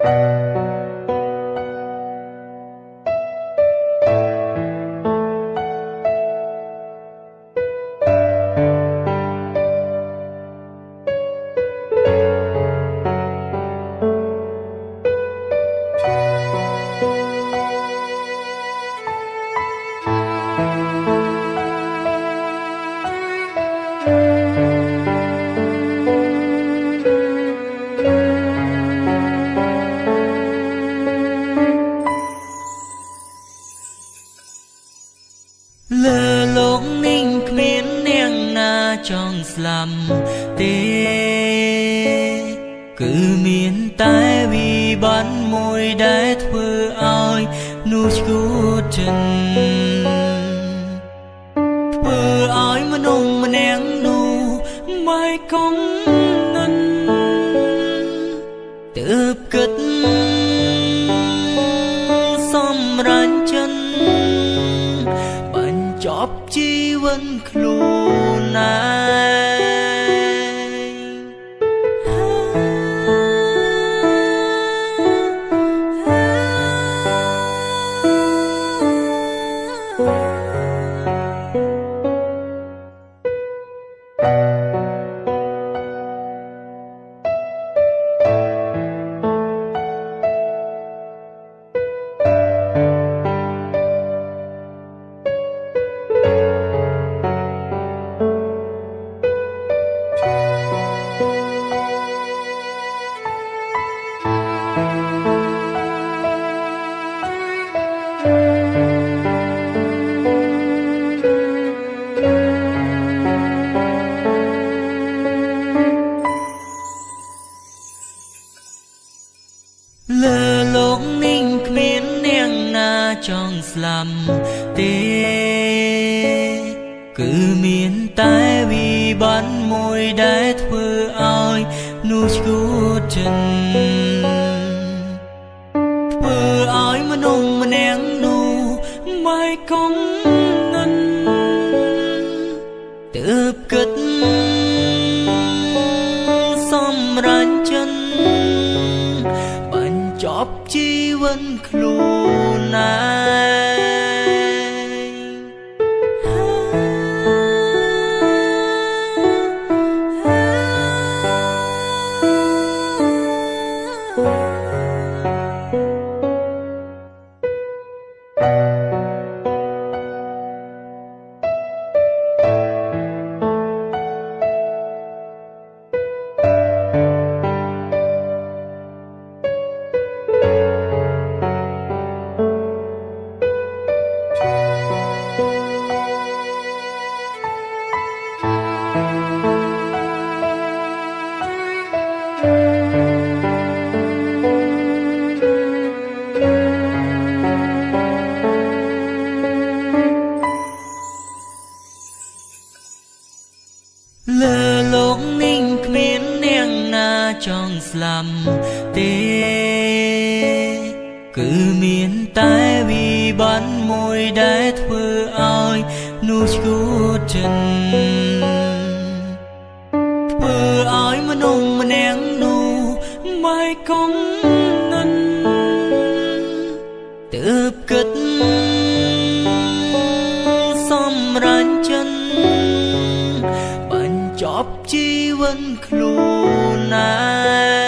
លើ ចង់ស្លាប់ទេ គឺមានតែវិបត្តិមួយដែលធ្វើឲ្យនោះឈួតចិនធ្វើឲ្យមនុស្សម្នាក់នោះមិនគង់និនទើបគិតសម្រាញ់ចិនបញ្ចប់ ជីវិតខ្លួនឯង លើលោកនេះគ្មាននាងណាចង់ស្លាប់ទេ គឺមានតែវិបត្តិមួយដែលធ្វើឲ្យនោះឈួតចិនធ្បញ្ចប់ជីវិតខ្លួនឯង មាននាងណាចង់ស្លាប់ទេ គឺមានតែវិបត្តិមួយដែលធ្វើឲ្យនោះឈួតចិនធ្វើឲ្យមនុស្សម្នាក់នោះមិនគង់និនទើបគិតសម្រាញ់ចិនបញ្ច ប់ជីវិតខ្លួនឯង